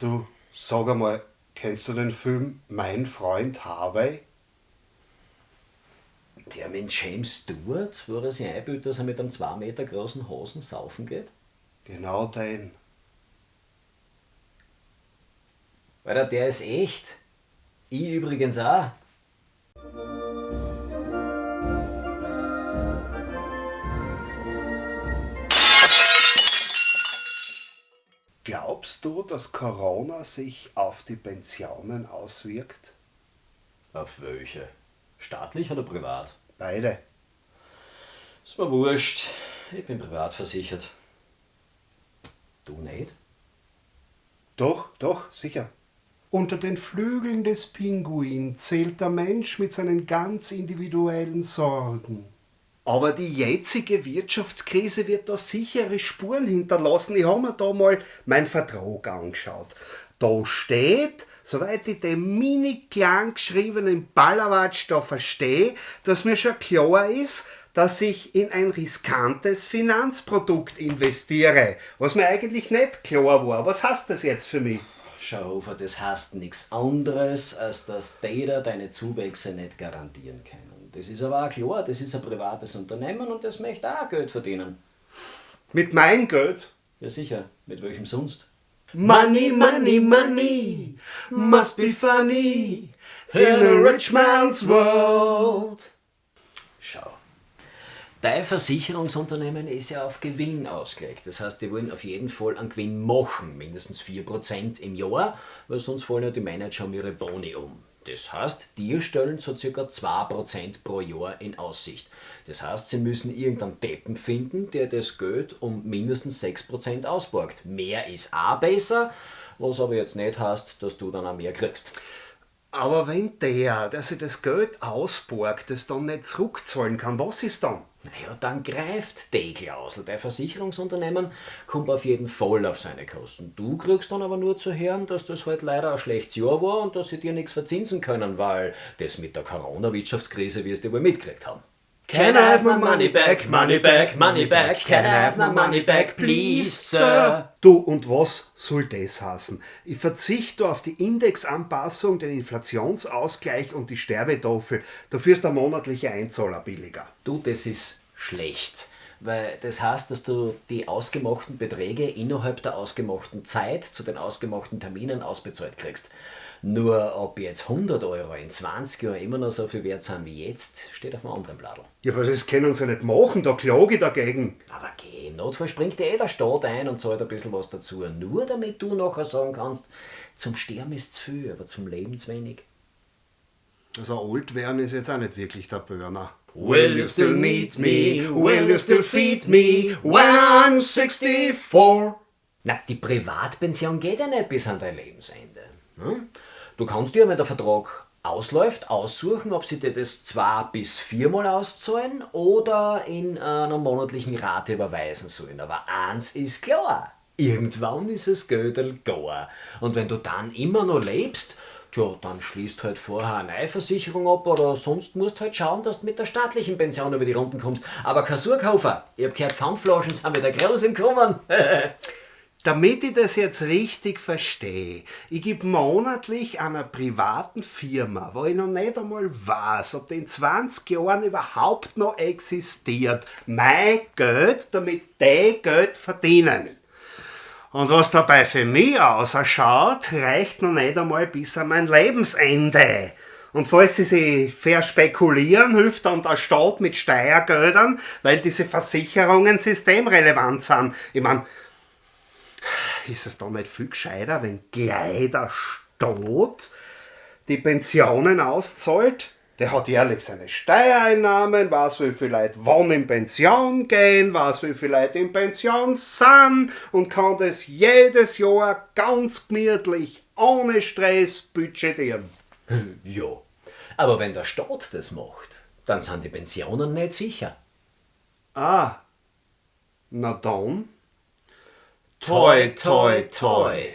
Du, sag einmal, kennst du den Film Mein Freund Harvey? Der mit James Stewart, wo er sich einbildet, dass er mit einem 2 Meter großen Hosen saufen geht? Genau den. Alter, der ist echt. Ich übrigens auch. Glaubst du, dass Corona sich auf die Pensionen auswirkt? Auf welche? Staatlich oder privat? Beide. Ist mir wurscht. Ich bin privat versichert. Du nicht? Doch, doch, sicher. Unter den Flügeln des Pinguin zählt der Mensch mit seinen ganz individuellen Sorgen. Aber die jetzige Wirtschaftskrise wird da sichere Spuren hinterlassen. Ich habe mir da mal meinen Vertrag angeschaut. Da steht, soweit ich den mini klein geschriebenen Ballerwatsch da verstehe, dass mir schon klar ist, dass ich in ein riskantes Finanzprodukt investiere. Was mir eigentlich nicht klar war. Was heißt das jetzt für mich? Schau, Hofer, das heißt nichts anderes, als dass Data deine Zuwächse nicht garantieren können. Das ist aber auch klar, das ist ein privates Unternehmen und das möchte auch Geld verdienen. Mit meinem Geld? Ja sicher, mit welchem sonst? Money, money, money must be funny in a rich man's world. Schau. Dein Versicherungsunternehmen ist ja auf Gewinn ausgelegt. Das heißt, die wollen auf jeden Fall einen Gewinn machen, mindestens 4% im Jahr, weil sonst fallen ja die Manager um ihre Boni um. Das heißt, die stellen so ca. 2% pro Jahr in Aussicht. Das heißt, sie müssen irgendeinen Deppen finden, der das Geld um mindestens 6% ausborgt. Mehr ist auch besser, was aber jetzt nicht heißt, dass du dann auch mehr kriegst. Aber wenn der, der sich das Geld ausborgt, das dann nicht zurückzahlen kann, was ist dann? Naja, dann greift die Klausel. Dein Versicherungsunternehmen kommt auf jeden Fall auf seine Kosten. Du kriegst dann aber nur zu hören, dass das halt leider ein schlechtes Jahr war und dass sie dir nichts verzinsen können, weil das mit der Corona-Wirtschaftskrise wirst du wohl mitgekriegt haben. Can I have my money back, money back, money back? Can I have my money back, please, sir? Du, und was soll das heißen? Ich verzichte auf die Indexanpassung, den Inflationsausgleich und die Sterbetafel. Dafür ist der monatliche Einzahler billiger. Du, das ist schlecht. Weil das heißt, dass du die ausgemachten Beträge innerhalb der ausgemachten Zeit zu den ausgemachten Terminen ausbezahlt kriegst. Nur ob jetzt 100 Euro in 20 Jahren immer noch so viel wert sind wie jetzt, steht auf einem anderen Blatt. Ja, aber das können sie nicht machen, da klage ich dagegen. Aber geh, im Notfall springt dir eh der Staat ein und zahlt ein bisschen was dazu. Nur damit du nachher sagen kannst, zum Sterben ist zu viel, aber zum Leben zu wenig. Also alt werden ist jetzt auch nicht wirklich der Burner. Will you still need me? Will you still feed me when I'm 64? Na, die Privatpension geht ja nicht bis an dein Lebensende. Hm? Du kannst dir, wenn der Vertrag ausläuft, aussuchen, ob sie dir das zwei bis viermal auszahlen oder in einer monatlichen Rate überweisen sollen. Aber eins ist klar, irgendwann ist es Gödel gar. Und wenn du dann immer noch lebst, tja, dann schließt halt vorher eine neue Versicherung ab oder sonst musst halt schauen, dass du mit der staatlichen Pension über die Runden kommst. Aber kein ich hab gehört, Pfandflaschen sind wieder groß im Kommen. Damit ich das jetzt richtig verstehe, ich gebe monatlich einer privaten Firma, wo ich noch nicht einmal weiß, ob die in 20 Jahren überhaupt noch existiert, mein Geld, damit die Geld verdienen. Und was dabei für mich ausschaut, reicht noch nicht einmal bis an mein Lebensende. Und falls sie sich verspekulieren, hilft dann der Staat mit Steuergeldern, weil diese Versicherungen systemrelevant sind. Ich meine, ist es dann nicht viel gescheiter, wenn gleich der Staat die Pensionen auszahlt? Der hat jährlich seine Steuereinnahmen, weiß wie viele Leute wann in Pension gehen, weiß wie viele Leute in Pension sind und kann das jedes Jahr ganz gemütlich, ohne Stress budgetieren. Ja, aber wenn der Staat das macht, dann sind die Pensionen nicht sicher. Ah, na dann. Toy, toy, toy.